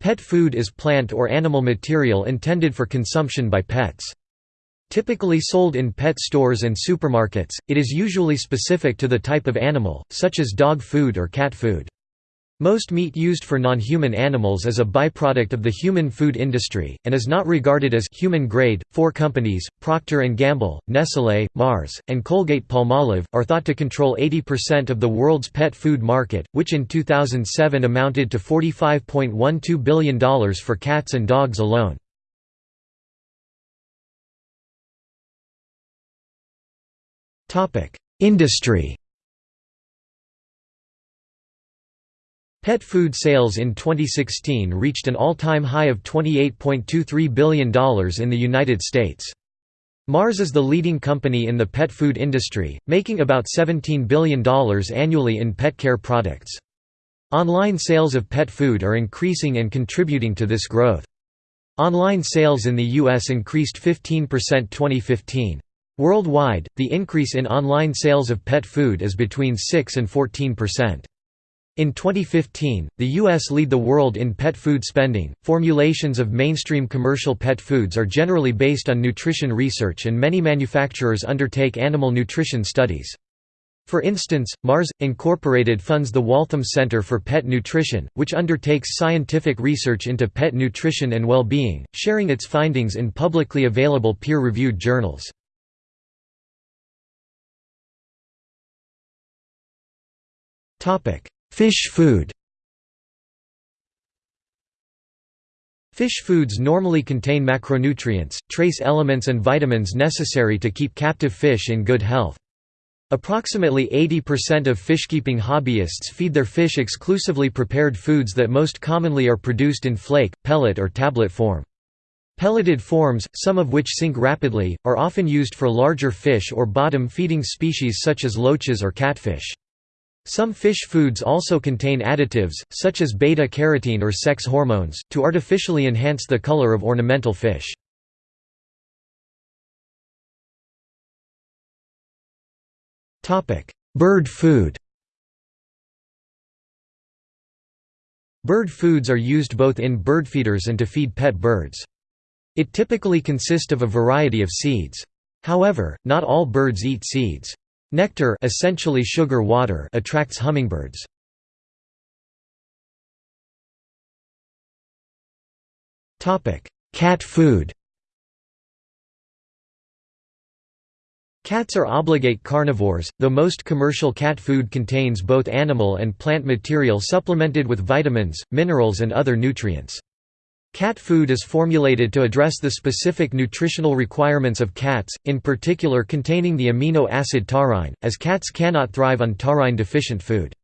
Pet food is plant or animal material intended for consumption by pets. Typically sold in pet stores and supermarkets, it is usually specific to the type of animal, such as dog food or cat food. Most meat used for non-human animals is a byproduct of the human food industry, and is not regarded as human grade. Four companies, Procter & Gamble, Nestlé, Mars, and Colgate-Palmolive, are thought to control 80% of the world's pet food market, which in 2007 amounted to $45.12 billion for cats and dogs alone. Industry Pet food sales in 2016 reached an all-time high of $28.23 billion in the United States. Mars is the leading company in the pet food industry, making about $17 billion annually in pet care products. Online sales of pet food are increasing and contributing to this growth. Online sales in the U.S. increased 15% 2015. Worldwide, the increase in online sales of pet food is between 6 and 14 percent. In 2015, the U.S. lead the world in pet food spending. Formulations of mainstream commercial pet foods are generally based on nutrition research, and many manufacturers undertake animal nutrition studies. For instance, Mars, Incorporated funds the Waltham Center for Pet Nutrition, which undertakes scientific research into pet nutrition and well-being, sharing its findings in publicly available peer-reviewed journals. Fish food Fish foods normally contain macronutrients, trace elements and vitamins necessary to keep captive fish in good health. Approximately 80% of fishkeeping hobbyists feed their fish exclusively prepared foods that most commonly are produced in flake, pellet or tablet form. Pelleted forms, some of which sink rapidly, are often used for larger fish or bottom-feeding species such as loaches or catfish. Some fish foods also contain additives, such as beta-carotene or sex hormones, to artificially enhance the color of ornamental fish. Bird food Bird foods are used both in bird feeders and to feed pet birds. It typically consists of a variety of seeds. However, not all birds eat seeds. Nectar essentially sugar water attracts hummingbirds. Cat food Cats are obligate carnivores, though most commercial cat food contains both animal and plant material supplemented with vitamins, minerals and other nutrients. Cat food is formulated to address the specific nutritional requirements of cats, in particular containing the amino acid taurine, as cats cannot thrive on taurine-deficient food.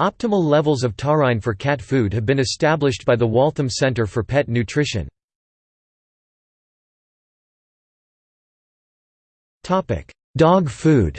Optimal levels of taurine for cat food have been established by the Waltham Center for Pet Nutrition. Dog food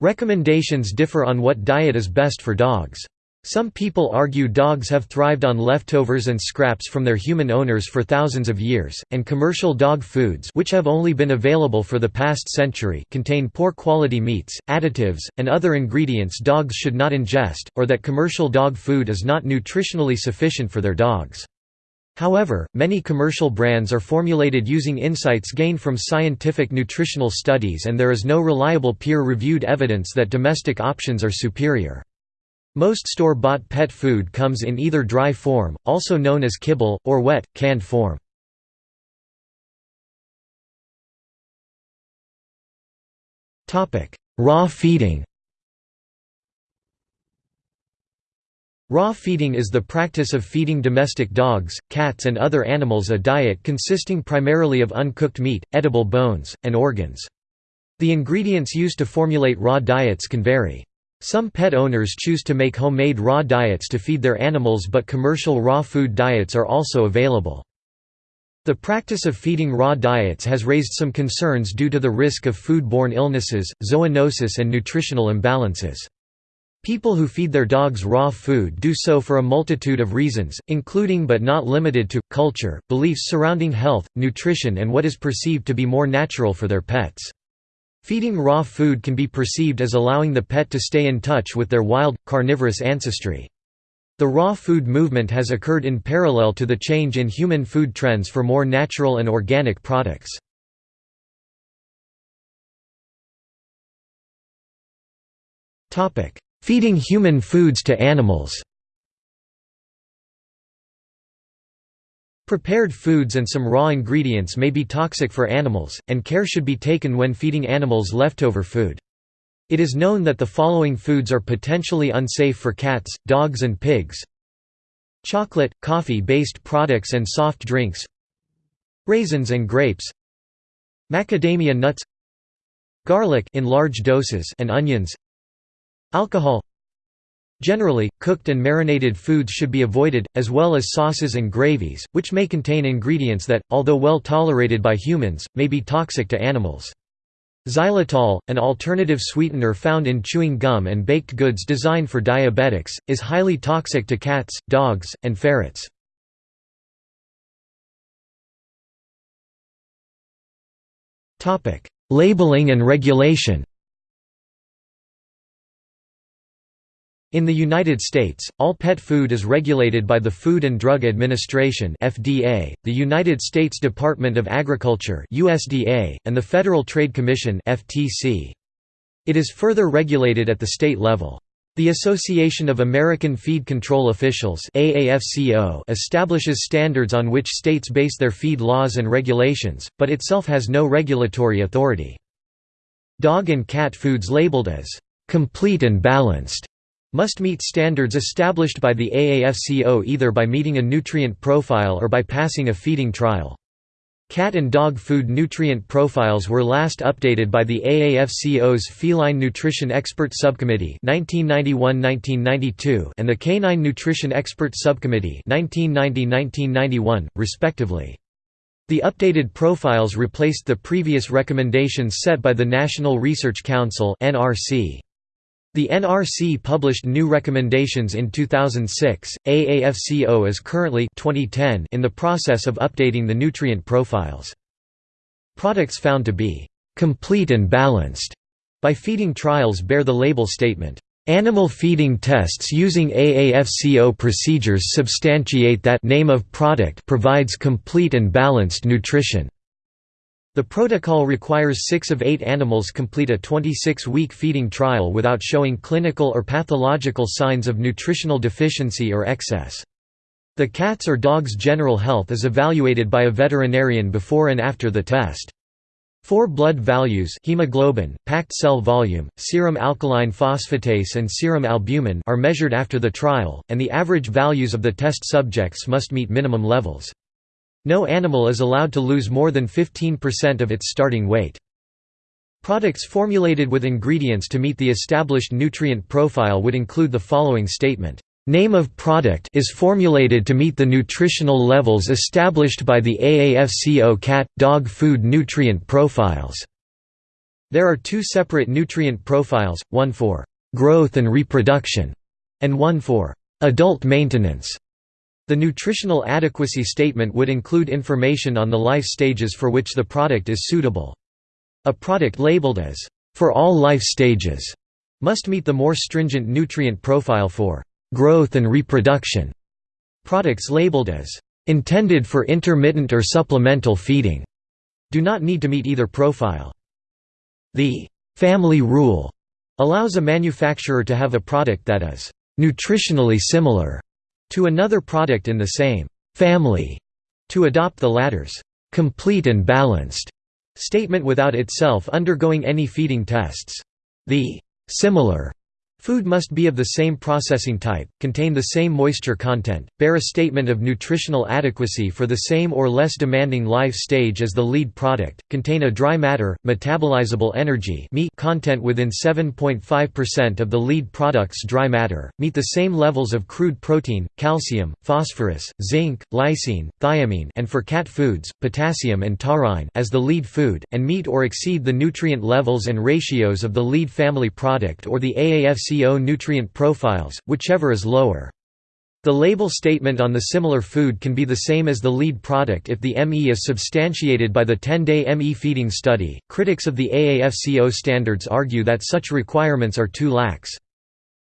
Recommendations differ on what diet is best for dogs. Some people argue dogs have thrived on leftovers and scraps from their human owners for thousands of years, and commercial dog foods which have only been available for the past century contain poor quality meats, additives, and other ingredients dogs should not ingest, or that commercial dog food is not nutritionally sufficient for their dogs. However, many commercial brands are formulated using insights gained from scientific nutritional studies and there is no reliable peer-reviewed evidence that domestic options are superior. Most store-bought pet food comes in either dry form, also known as kibble, or wet, canned form. Raw feeding Raw feeding is the practice of feeding domestic dogs, cats and other animals a diet consisting primarily of uncooked meat, edible bones, and organs. The ingredients used to formulate raw diets can vary. Some pet owners choose to make homemade raw diets to feed their animals but commercial raw food diets are also available. The practice of feeding raw diets has raised some concerns due to the risk of food-borne illnesses, zoonosis and nutritional imbalances. People who feed their dogs raw food do so for a multitude of reasons, including but not limited to, culture, beliefs surrounding health, nutrition and what is perceived to be more natural for their pets. Feeding raw food can be perceived as allowing the pet to stay in touch with their wild, carnivorous ancestry. The raw food movement has occurred in parallel to the change in human food trends for more natural and organic products. Feeding human foods to animals Prepared foods and some raw ingredients may be toxic for animals, and care should be taken when feeding animals leftover food. It is known that the following foods are potentially unsafe for cats, dogs and pigs. Chocolate, coffee-based products and soft drinks. Raisins and grapes. Macadamia nuts. Garlic in large doses and onions. Alcohol Generally, cooked and marinated foods should be avoided, as well as sauces and gravies, which may contain ingredients that, although well tolerated by humans, may be toxic to animals. Xylitol, an alternative sweetener found in chewing gum and baked goods designed for diabetics, is highly toxic to cats, dogs, and ferrets. Labeling and regulation In the United States, all pet food is regulated by the Food and Drug Administration (FDA), the United States Department of Agriculture (USDA), and the Federal Trade Commission (FTC). It is further regulated at the state level. The Association of American Feed Control Officials AAFCO establishes standards on which states base their feed laws and regulations, but itself has no regulatory authority. Dog and cat foods labeled as complete and balanced must meet standards established by the AAFCO either by meeting a nutrient profile or by passing a feeding trial. Cat and dog food nutrient profiles were last updated by the AAFCO's Feline Nutrition Expert Subcommittee 1991–1992 and the Canine Nutrition Expert Subcommittee 1990–1991, respectively. The updated profiles replaced the previous recommendations set by the National Research Council (NRC). The NRC published new recommendations in 2006. AAFCO is currently 2010 in the process of updating the nutrient profiles. Products found to be complete and balanced by feeding trials bear the label statement, Animal feeding tests using AAFCO procedures substantiate that name of product provides complete and balanced nutrition. The protocol requires six of eight animals complete a 26-week feeding trial without showing clinical or pathological signs of nutritional deficiency or excess. The cat's or dog's general health is evaluated by a veterinarian before and after the test. Four blood values hemoglobin, packed cell volume, serum alkaline phosphatase and serum albumin are measured after the trial, and the average values of the test subjects must meet minimum levels. No animal is allowed to lose more than 15% of its starting weight. Products formulated with ingredients to meet the established nutrient profile would include the following statement. Name of product is formulated to meet the nutritional levels established by the AAFCO cat dog food nutrient profiles. There are two separate nutrient profiles, one for growth and reproduction and one for adult maintenance. The nutritional adequacy statement would include information on the life stages for which the product is suitable. A product labeled as, "...for all life stages", must meet the more stringent nutrient profile for "...growth and reproduction". Products labeled as, "...intended for intermittent or supplemental feeding", do not need to meet either profile. The "...family rule", allows a manufacturer to have a product that is "...nutritionally similar", to another product in the same family to adopt the latter's complete and balanced statement without itself undergoing any feeding tests. The similar Food must be of the same processing type, contain the same moisture content, bear a statement of nutritional adequacy for the same or less demanding life stage as the lead product, contain a dry matter, metabolizable energy meat content within 7.5% of the lead product's dry matter, meet the same levels of crude protein, calcium, phosphorus, zinc, lysine, thiamine and for cat foods, potassium and taurine as the lead food, and meet or exceed the nutrient levels and ratios of the lead family product or the AAFC CO nutrient profiles, whichever is lower. The label statement on the similar food can be the same as the lead product if the ME is substantiated by the 10-day ME feeding study. Critics of the AAFCO standards argue that such requirements are too lax.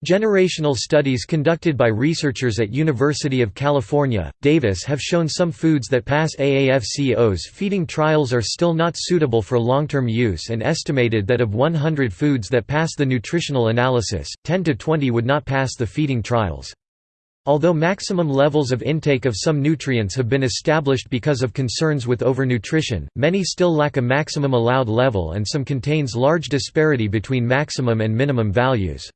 Generational studies conducted by researchers at University of California, Davis have shown some foods that pass AAFCO's feeding trials are still not suitable for long-term use and estimated that of 100 foods that pass the nutritional analysis, 10 to 20 would not pass the feeding trials. Although maximum levels of intake of some nutrients have been established because of concerns with overnutrition, many still lack a maximum allowed level and some contains large disparity between maximum and minimum values.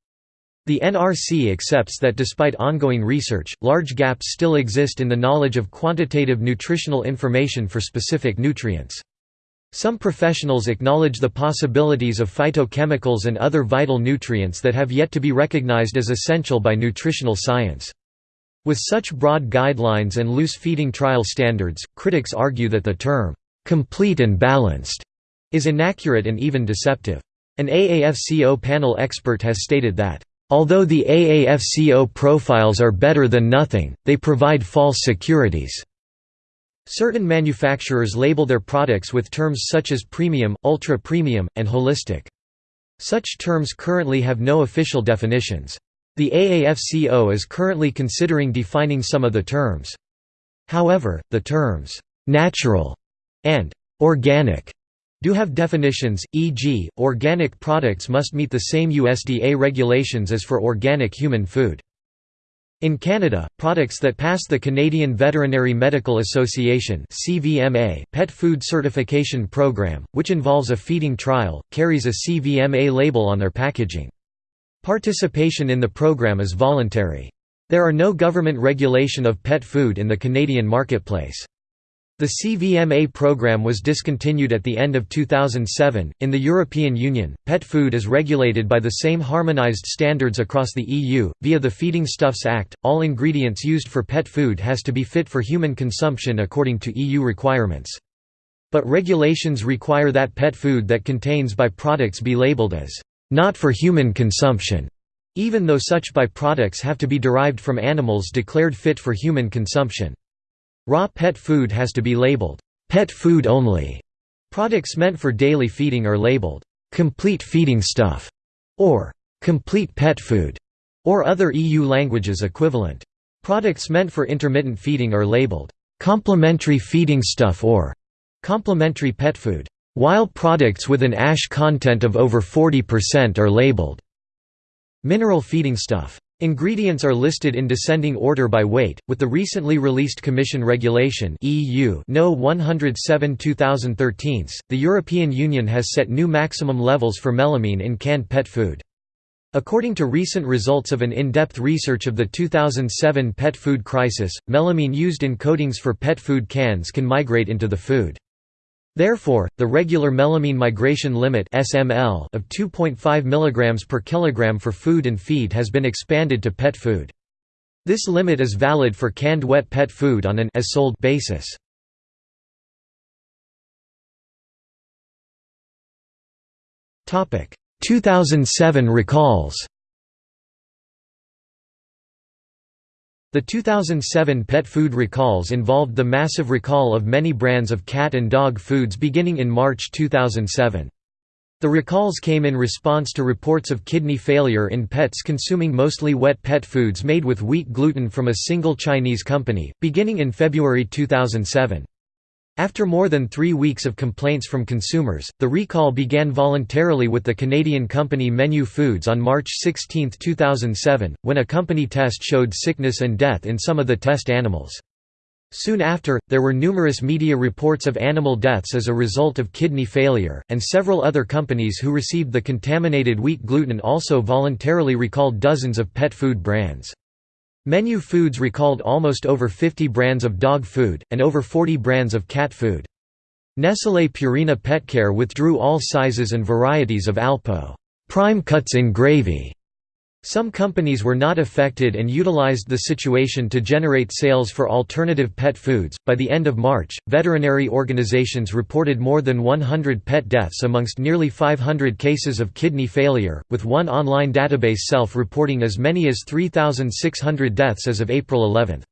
The NRC accepts that despite ongoing research, large gaps still exist in the knowledge of quantitative nutritional information for specific nutrients. Some professionals acknowledge the possibilities of phytochemicals and other vital nutrients that have yet to be recognized as essential by nutritional science. With such broad guidelines and loose feeding trial standards, critics argue that the term, "'complete and balanced' is inaccurate and even deceptive. An AAFCO panel expert has stated that, "'although the AAFCO profiles are better than nothing, they provide false securities." Certain manufacturers label their products with terms such as premium, ultra-premium, and holistic. Such terms currently have no official definitions. The AAFCO is currently considering defining some of the terms. However, the terms, "'natural' and "'organic' do have definitions, e.g., organic products must meet the same USDA regulations as for organic human food. In Canada, products that pass the Canadian Veterinary Medical Association CVMA pet food certification program, which involves a feeding trial, carries a CVMA label on their packaging. Participation in the program is voluntary. There are no government regulation of pet food in the Canadian marketplace. The CVMA program was discontinued at the end of 2007. In the European Union, pet food is regulated by the same harmonized standards across the EU. Via the Feeding Stuffs Act, all ingredients used for pet food has to be fit for human consumption according to EU requirements. But regulations require that pet food that contains by-products be labeled as not for human consumption, even though such byproducts have to be derived from animals declared fit for human consumption. Raw pet food has to be labeled, pet food only. Products meant for daily feeding are labeled, complete feeding stuff, or complete pet food, or other EU languages equivalent. Products meant for intermittent feeding are labeled, complementary feeding stuff or complementary pet food while products with an ash content of over 40% are labeled mineral feeding stuff. Ingredients are listed in descending order by weight, with the recently released Commission Regulation EU No 107 2013, the European Union has set new maximum levels for melamine in canned pet food. According to recent results of an in-depth research of the 2007 pet food crisis, melamine used in coatings for pet food cans can migrate into the food. Therefore, the regular melamine migration limit (SML) of 2.5 mg per kilogram for food and feed has been expanded to pet food. This limit is valid for canned wet pet food on an as sold basis. Topic: 2007 recalls. The 2007 pet food recalls involved the massive recall of many brands of cat and dog foods beginning in March 2007. The recalls came in response to reports of kidney failure in pets consuming mostly wet pet foods made with wheat gluten from a single Chinese company, beginning in February 2007. After more than three weeks of complaints from consumers, the recall began voluntarily with the Canadian company Menu Foods on March 16, 2007, when a company test showed sickness and death in some of the test animals. Soon after, there were numerous media reports of animal deaths as a result of kidney failure, and several other companies who received the contaminated wheat gluten also voluntarily recalled dozens of pet food brands. Menu Foods recalled almost over 50 brands of dog food, and over 40 brands of cat food. Nestlé Purina Petcare withdrew all sizes and varieties of Alpo Prime Cuts in Gravy Some companies were not affected and utilized the situation to generate sales for alternative pet foods. By the end of March, veterinary organizations reported more than 100 pet deaths amongst nearly 500 cases of kidney failure, with one online database self reporting as many as 3,600 deaths as of April 11.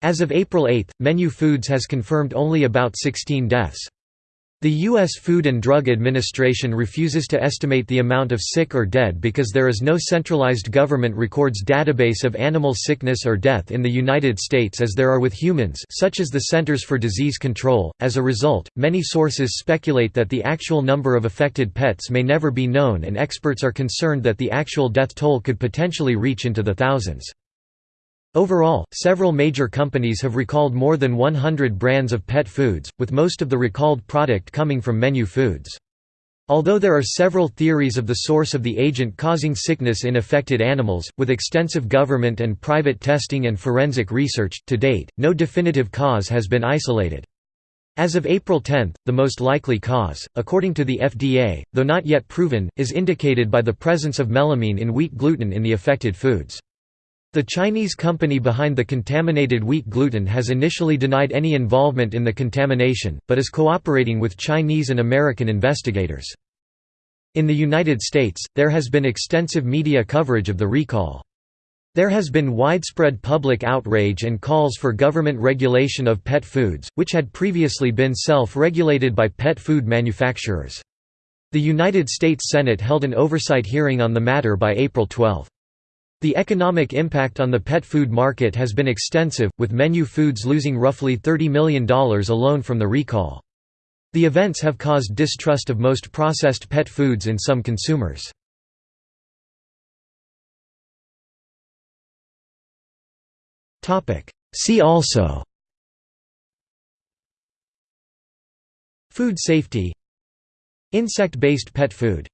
As of April 8, Menu Foods has confirmed only about 16 deaths. The U.S. Food and Drug Administration refuses to estimate the amount of sick or dead because there is no centralized government records database of animal sickness or death in the United States as there are with humans such as the Centers for Disease Control. As a result, many sources speculate that the actual number of affected pets may never be known and experts are concerned that the actual death toll could potentially reach into the thousands. Overall, several major companies have recalled more than 100 brands of pet foods, with most of the recalled product coming from Menu Foods. Although there are several theories of the source of the agent causing sickness in affected animals, with extensive government and private testing and forensic research, to date, no definitive cause has been isolated. As of April 10, the most likely cause, according to the FDA, though not yet proven, is indicated by the presence of melamine in wheat gluten in the affected foods. The Chinese company behind the contaminated wheat gluten has initially denied any involvement in the contamination, but is cooperating with Chinese and American investigators. In the United States, there has been extensive media coverage of the recall. There has been widespread public outrage and calls for government regulation of pet foods, which had previously been self-regulated by pet food manufacturers. The United States Senate held an oversight hearing on the matter by April 12. The economic impact on the pet food market has been extensive, with Menu Foods losing roughly $30 million alone from the recall. The events have caused distrust of most processed pet foods in some consumers. See also Food safety Insect-based pet food